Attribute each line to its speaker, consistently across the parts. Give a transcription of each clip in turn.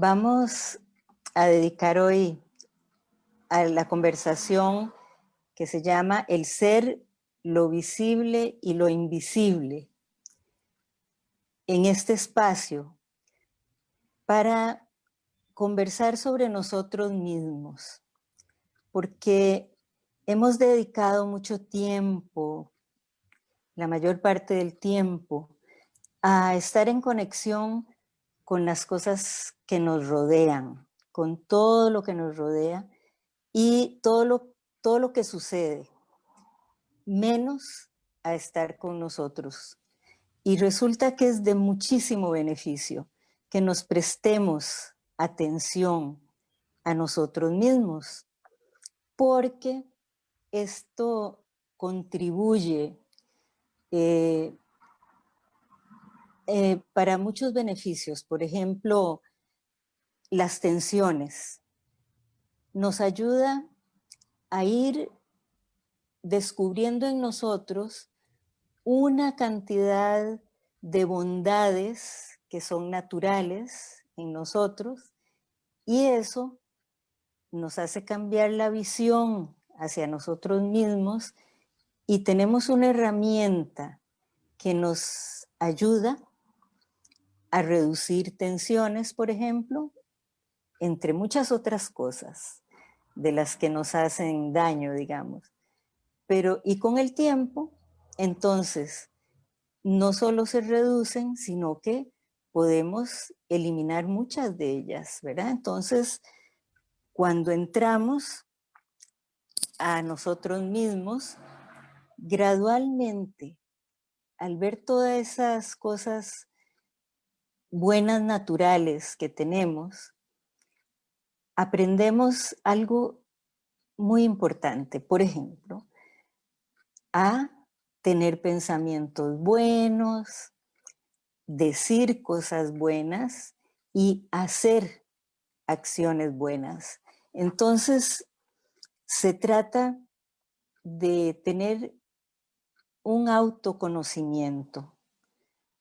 Speaker 1: Vamos a dedicar hoy a la conversación que se llama El ser, lo visible y lo invisible. En este espacio para conversar sobre nosotros mismos, porque hemos dedicado mucho tiempo, la mayor parte del tiempo, a estar en conexión con las cosas que nos rodean, con todo lo que nos rodea y todo lo, todo lo que sucede, menos a estar con nosotros. Y resulta que es de muchísimo beneficio que nos prestemos atención a nosotros mismos, porque esto contribuye eh, eh, para muchos beneficios. Por ejemplo, las tensiones. Nos ayuda a ir descubriendo en nosotros una cantidad de bondades que son naturales en nosotros y eso nos hace cambiar la visión hacia nosotros mismos y tenemos una herramienta que nos ayuda a reducir tensiones, por ejemplo, entre muchas otras cosas de las que nos hacen daño, digamos. Pero, y con el tiempo, entonces, no solo se reducen, sino que podemos eliminar muchas de ellas, ¿verdad? Entonces, cuando entramos a nosotros mismos, gradualmente, al ver todas esas cosas buenas naturales que tenemos, aprendemos algo muy importante. Por ejemplo, a tener pensamientos buenos, decir cosas buenas y hacer acciones buenas. Entonces, se trata de tener un autoconocimiento,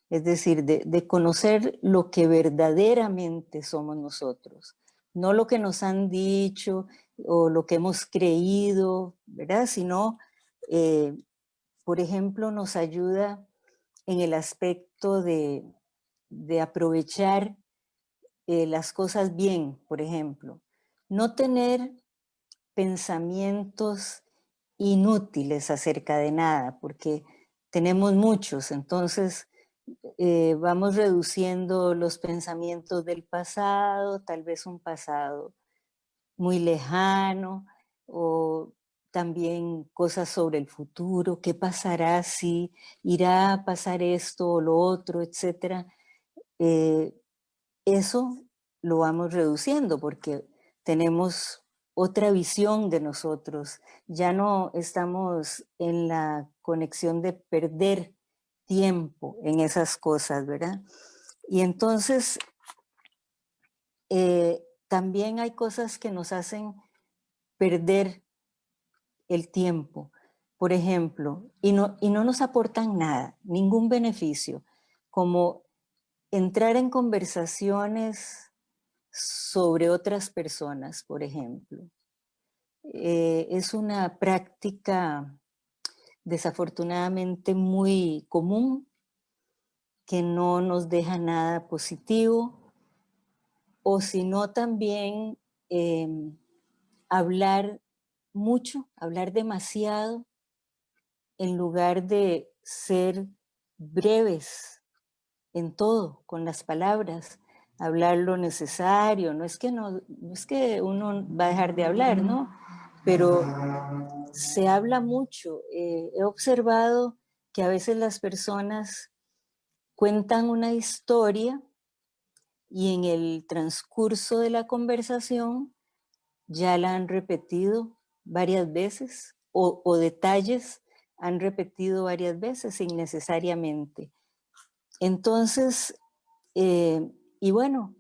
Speaker 1: es decir, de, conocer lo que verdaderamente somos nosotros, no lo que nos han dicho o lo que hemos creído, ¿verdad? Sino, eh, por ejemplo, nos ayuda en el aspecto de, aprovechar eh, las cosas bien, por ejemplo. No tener pensamientos inútiles acerca de nada, porque tenemos muchos, entonces eh, vamos reduciendo los pensamientos del pasado, tal vez un pasado muy lejano, o también cosas sobre el futuro, qué pasará si irá a pasar esto o lo otro, etcétera. Eh, eso lo vamos reduciendo porque tenemos otra visión de nosotros. Ya no estamos en la conexión de perder tiempo en esas cosas, ¿verdad? Y entonces, eh, también hay cosas que nos hacen perder el tiempo, por ejemplo, y no, y no nos aportan nada, ningún beneficio, como entrar en conversaciones sobre otras personas, por ejemplo. Eh, es una práctica desafortunadamente muy común, que no nos deja nada positivo, o si no también em, hablar mucho, hablar demasiado, en lugar de ser breves en todo, con las palabras, hablar lo necesario, no es que, no, es que uno va a dejar de hablar, ¿no? Pero se habla mucho. Eh, he observado que a veces las personas cuentan una historia y en el transcurso de la conversación ya la han repetido varias veces o, detalles han repetido varias veces innecesariamente. Entonces, eh, y bueno,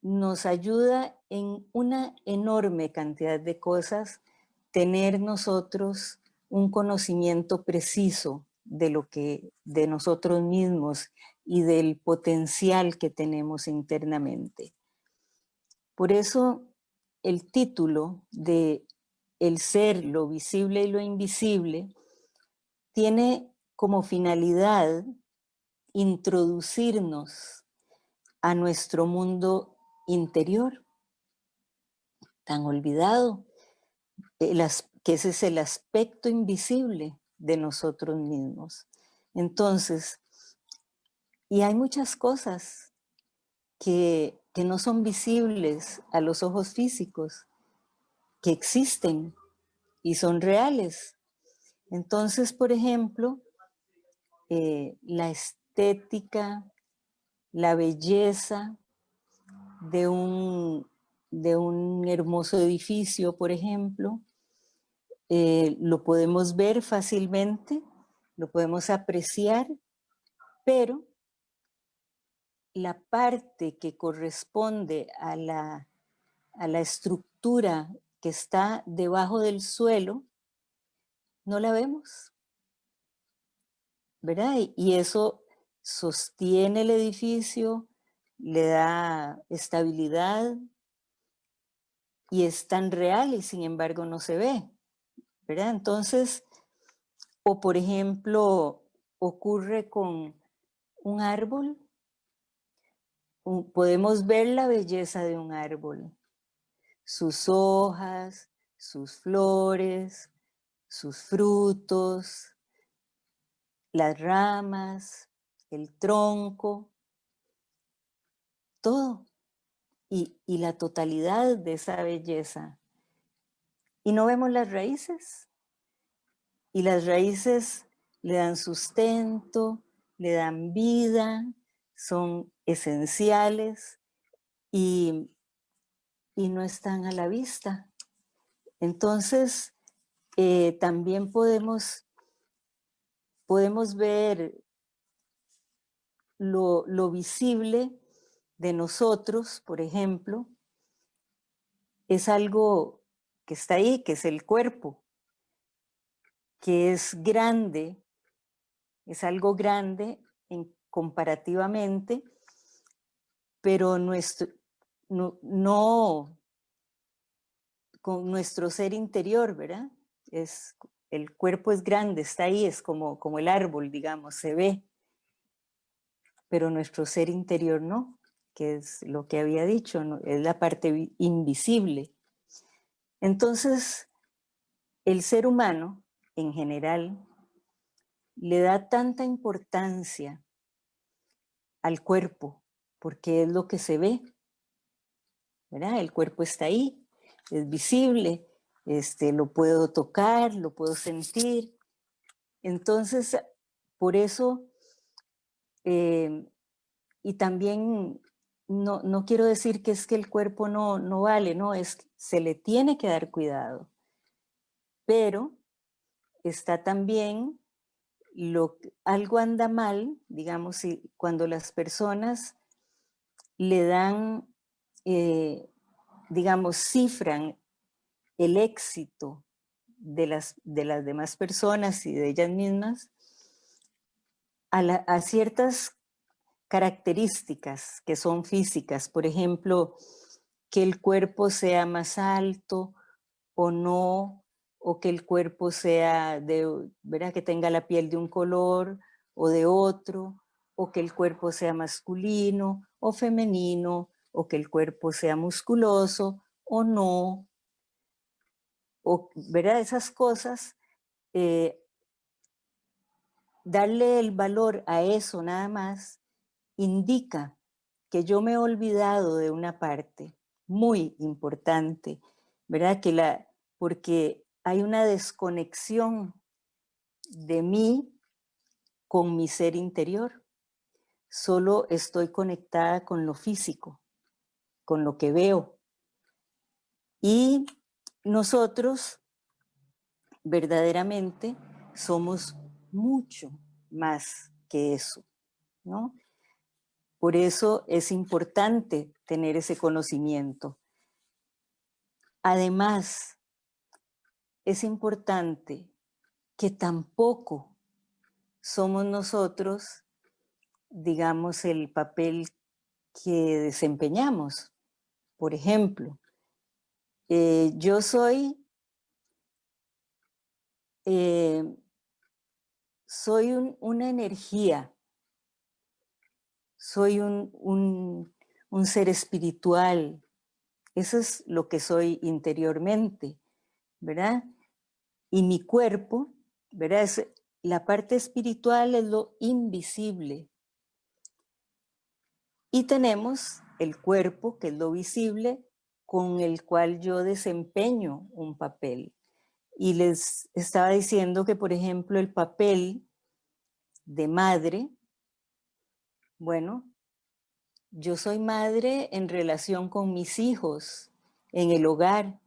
Speaker 1: nos ayuda en una enorme cantidad de cosas tener nosotros un conocimiento preciso de lo que, de nosotros mismos y del potencial que tenemos internamente. Por eso el título de El ser, lo visible y lo invisible tiene como finalidad introducirnos a nuestro mundo interior, tan olvidado, que ese es el aspecto invisible de nosotros mismos. Entonces, y hay muchas cosas que, que no son visibles a los ojos físicos, que existen y son reales. Entonces, por ejemplo, eh, la estética, la belleza de un, de un hermoso edificio, por ejemplo, eh, lo podemos ver fácilmente, lo podemos apreciar, pero la parte que corresponde a la, a la estructura que está debajo del suelo, no la vemos. ¿Verdad? Y eso sostiene el edificio, le da estabilidad y es tan real y sin embargo no se ve. Entonces, o por ejemplo, ocurre con un árbol, podemos ver la belleza de un árbol, sus hojas, sus flores, sus frutos, las ramas, el tronco, todo, y la totalidad de esa belleza y no vemos las raíces. Y las raíces le dan sustento, le dan vida, son esenciales y, y no están a la vista. Entonces, eh, también podemos, podemos ver lo, lo visible de nosotros, por ejemplo, es algo que está ahí, que es el cuerpo, que es grande, es algo grande en, comparativamente, pero nuestro, no, no, con nuestro ser interior, ¿verdad? Es, el cuerpo es grande, está ahí, es como, como el árbol, digamos, se ve, pero nuestro ser interior no, que es lo que había dicho, es la parte invisible. Entonces, el ser humano, en general, le da tanta importancia al cuerpo, porque es lo que se ve, ¿verdad? El cuerpo está ahí, es visible, este, lo puedo tocar, lo puedo sentir. Entonces, por eso, eh, y también no, no quiero decir que es que el cuerpo no, no vale, no, es se le tiene que dar cuidado. Pero está también lo, algo anda mal, digamos, cuando las personas le dan, eh, digamos, cifran el éxito de las, de las demás personas y de ellas mismas a, a ciertas características que son físicas, por ejemplo, que el cuerpo sea más alto o no, o que el cuerpo sea de, ¿verdad? que tenga la piel de un color o de otro, o que el cuerpo sea masculino o femenino, o que el cuerpo sea musculoso o no, o, ¿verdad? Esas cosas, eh, darle el valor a eso nada más indica que yo me he olvidado de una parte muy importante, ¿verdad? Que la, porque hay una desconexión de mí con mi ser interior. Solo estoy conectada con lo físico, con lo que veo. Y nosotros verdaderamente somos mucho más que eso, ¿no? Por eso es importante tener ese conocimiento. Además, es importante que tampoco somos nosotros, digamos, el papel que desempeñamos. Por ejemplo, eh, yo soy, eh, soy una energía, soy un, un ser espiritual, eso es lo que soy interiormente, ¿verdad? Y mi cuerpo, ¿verdad? Es, la parte espiritual es lo invisible. Y tenemos el cuerpo, que es lo visible, con el cual yo desempeño un papel. Y les estaba diciendo que, por ejemplo, el papel de madre, bueno, yo soy madre en relación con mis hijos, en el hogar,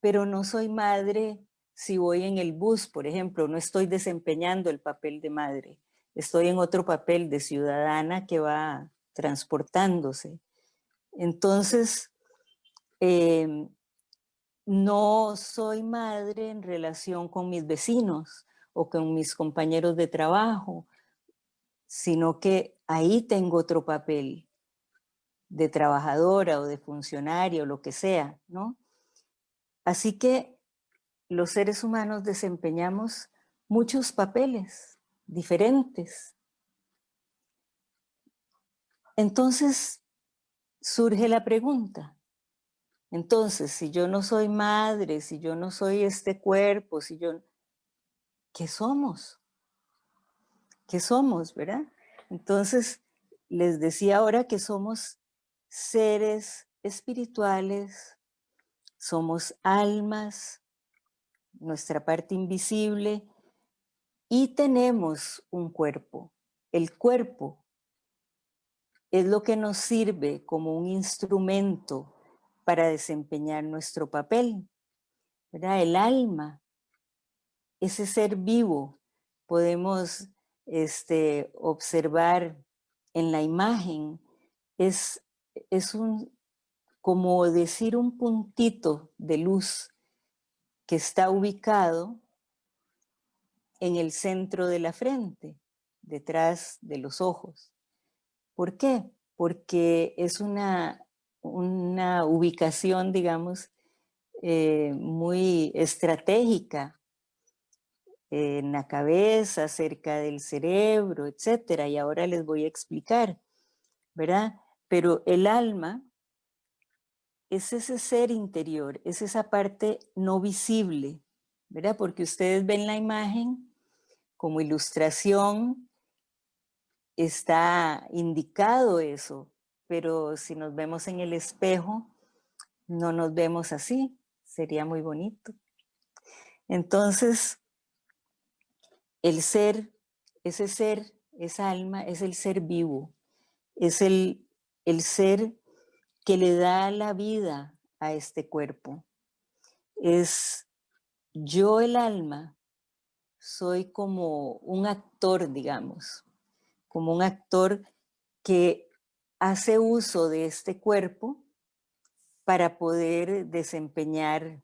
Speaker 1: pero no soy madre si voy en el bus, por ejemplo, no estoy desempeñando el papel de madre, estoy en otro papel de ciudadana que va transportándose. Entonces, em, no soy madre en relación con mis vecinos o con mis compañeros de trabajo, sino que ahí tengo otro papel de trabajadora o de funcionario, lo que sea, ¿no? Así que los seres humanos desempeñamos muchos papeles diferentes. Entonces surge la pregunta, entonces si yo no soy madre, si yo no soy este cuerpo, si yo... ¿Qué somos? ¿Qué somos, verdad? Entonces les decía ahora que somos seres espirituales, somos almas, nuestra parte invisible, y tenemos un cuerpo. El cuerpo es lo que nos sirve como un instrumento para desempeñar nuestro papel. El alma, ese ser vivo, podemos este, observar en la imagen, es es un, como decir un puntito de luz que está ubicado en el centro de la frente, detrás de los ojos. ¿Por qué? Porque es una, una ubicación, digamos, eh, muy estratégica en la cabeza, cerca del cerebro, etcétera. Y ahora les voy a explicar, ¿verdad? Pero el alma es ese ser interior, es esa parte no visible, ¿verdad? Porque ustedes ven la imagen como ilustración, está indicado eso, pero si nos vemos en el espejo, no nos vemos así, sería muy bonito. Entonces, el ser, ese ser, esa alma, es el ser vivo, es el el ser que le da la vida a este cuerpo. Es yo el alma, soy como un actor, digamos, como un actor que hace uso de este cuerpo para poder desempeñar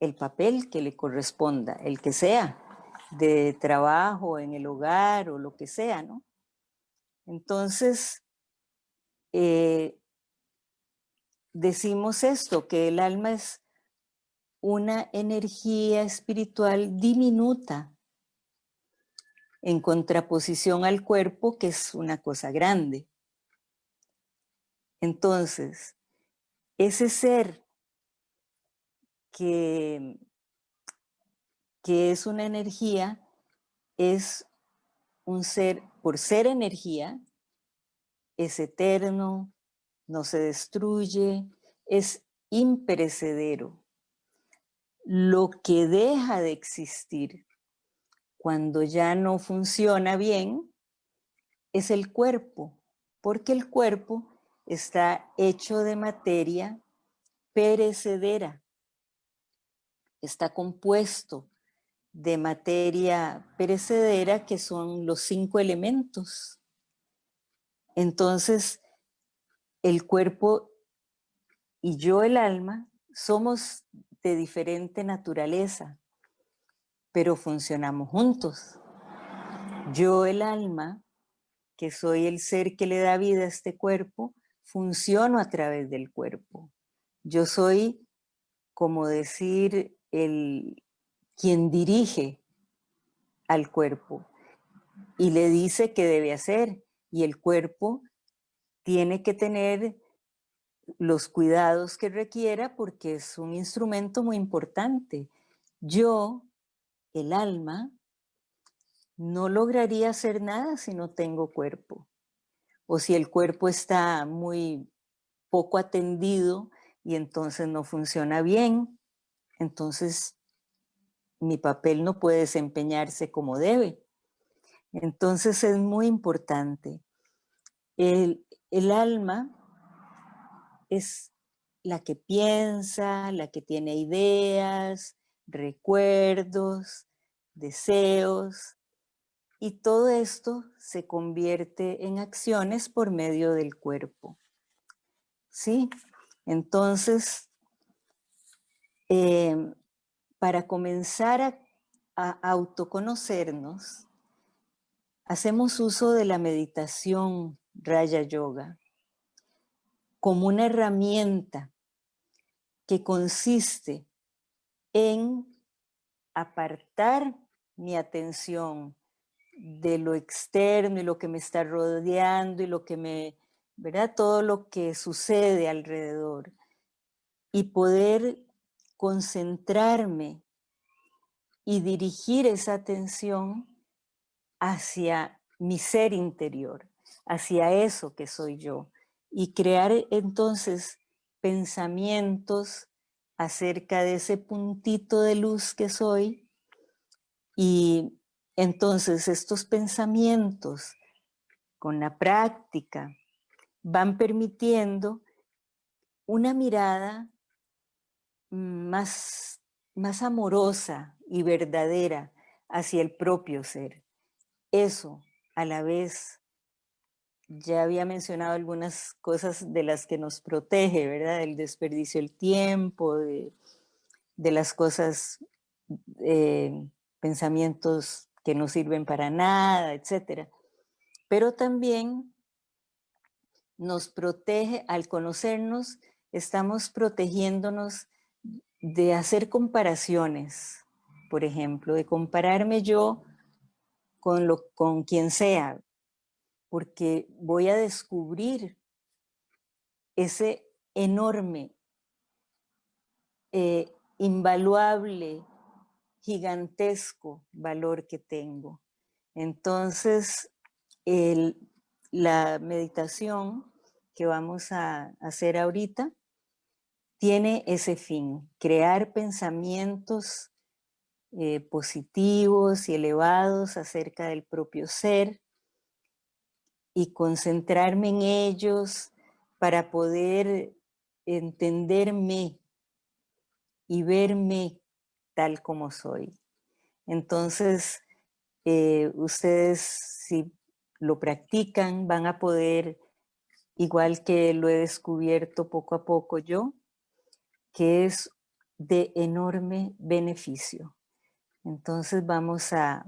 Speaker 1: el papel que le corresponda, el que sea, de trabajo, en el hogar o lo que sea, ¿no? Entonces, eh, decimos esto, que el alma es una energía espiritual diminuta en contraposición al cuerpo, que es una cosa grande. Entonces, ese ser que, que es una energía, es un ser, por ser energía, es eterno, no se destruye, es imperecedero. Lo que deja de existir cuando ya no funciona bien es el cuerpo, porque el cuerpo está hecho de materia perecedera, está compuesto de materia perecedera que son los cinco elementos entonces, el cuerpo y yo el alma somos de diferente naturaleza, pero funcionamos juntos. Yo el alma, que soy el ser que le da vida a este cuerpo, funciono a través del cuerpo. Yo soy, como decir, el quien dirige al cuerpo y le dice qué debe hacer. Y el cuerpo tiene que tener los cuidados que requiera porque es un instrumento muy importante. Yo, el alma, no lograría hacer nada si no tengo cuerpo. O si el cuerpo está muy poco atendido y entonces no funciona bien, entonces mi papel no puede desempeñarse como debe. Entonces es muy importante. El, el alma es la que piensa, la que tiene ideas, recuerdos, deseos, y todo esto se convierte en acciones por medio del cuerpo. ¿Sí? Entonces, em, para comenzar a, autoconocernos, hacemos uso de la meditación Raya Yoga como una herramienta que consiste en apartar mi atención de lo externo y lo que me está rodeando y lo que me, ¿verdad? Todo lo que sucede alrededor y poder concentrarme y dirigir esa atención hacia mi ser interior, hacia eso que soy yo y crear entonces pensamientos acerca de ese puntito de luz que soy y entonces estos pensamientos con la práctica van permitiendo una mirada más, más amorosa y verdadera hacia el propio ser. Eso a la vez, ya había mencionado algunas cosas de las que nos protege, ¿verdad? El desperdicio del tiempo, de, las cosas, eh, pensamientos que no sirven para nada, etc. Pero también nos protege, al conocernos, estamos protegiéndonos de hacer comparaciones, por ejemplo, de compararme yo con, lo, con quien sea, porque voy a descubrir ese enorme, eh, invaluable gigantesco valor que tengo. Entonces, la meditación que vamos a hacer ahorita tiene ese fin, crear pensamientos eh, positivos y elevados acerca del propio ser y concentrarme en ellos para poder entenderme y verme tal como soy. Entonces, eh, ustedes si lo practican van a poder, igual que lo he descubierto poco a poco yo, que es de enorme beneficio. Entonces vamos a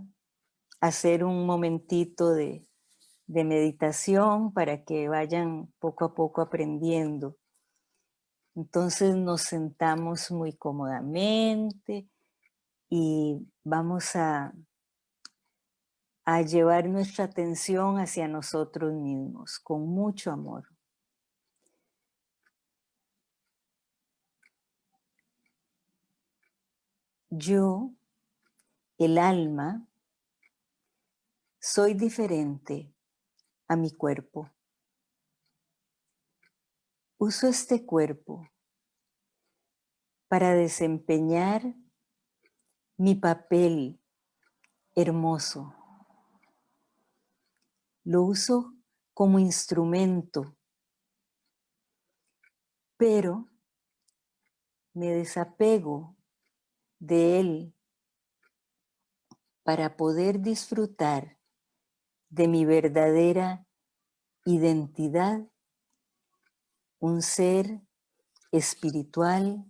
Speaker 1: hacer un momentito de, de meditación para que vayan poco a poco aprendiendo. Entonces nos sentamos muy cómodamente, y vamos a, a llevar nuestra atención hacia nosotros mismos con mucho amor. Yo, el alma, soy diferente a mi cuerpo. Uso este cuerpo para desempeñar mi papel hermoso. Lo uso como instrumento, pero me desapego de él para poder disfrutar de mi verdadera identidad, un ser espiritual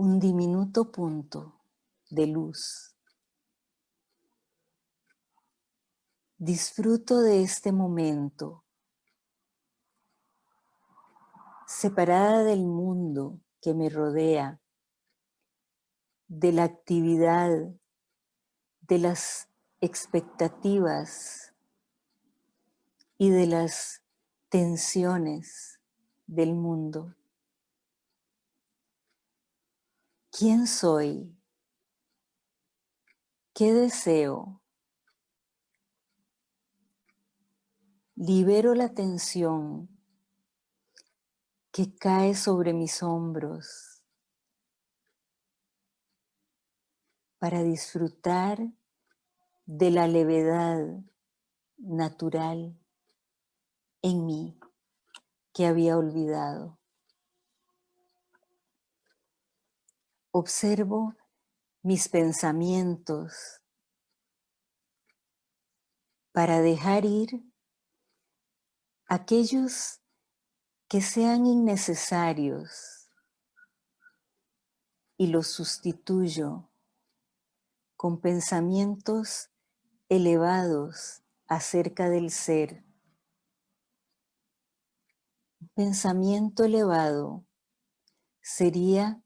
Speaker 1: un diminuto punto de luz. Disfruto de este momento, separada del mundo que me rodea, de la actividad, de las expectativas y de las tensiones del mundo. ¿Quién soy? ¿Qué deseo? Libero la tensión que cae sobre mis hombros para disfrutar de la levedad natural en mí que había olvidado. Observo mis pensamientos para dejar ir aquellos que sean innecesarios y los sustituyo con pensamientos elevados acerca del ser. Un pensamiento elevado sería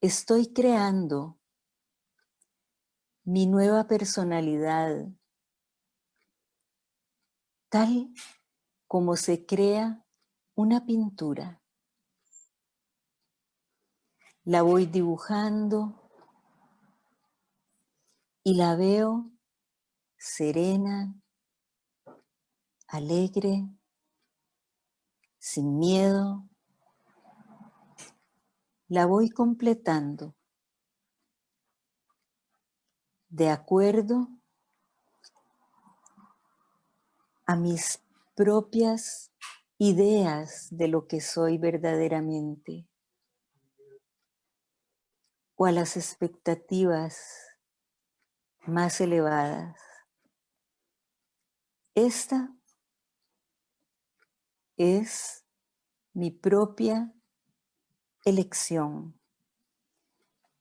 Speaker 1: Estoy creando mi nueva personalidad tal como se crea una pintura. La voy dibujando y la veo serena, alegre, sin miedo, la voy completando de acuerdo a mis propias ideas de lo que soy verdaderamente o a las expectativas más elevadas. Esta es mi propia elección,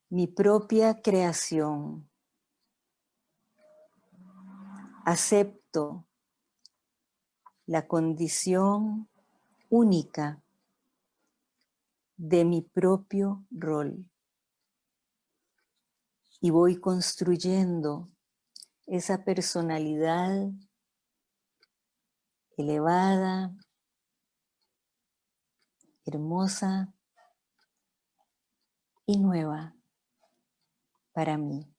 Speaker 1: mi propia creación. Acepto la condición única de mi propio rol. Y voy construyendo esa personalidad elevada, hermosa, y nueva para mí.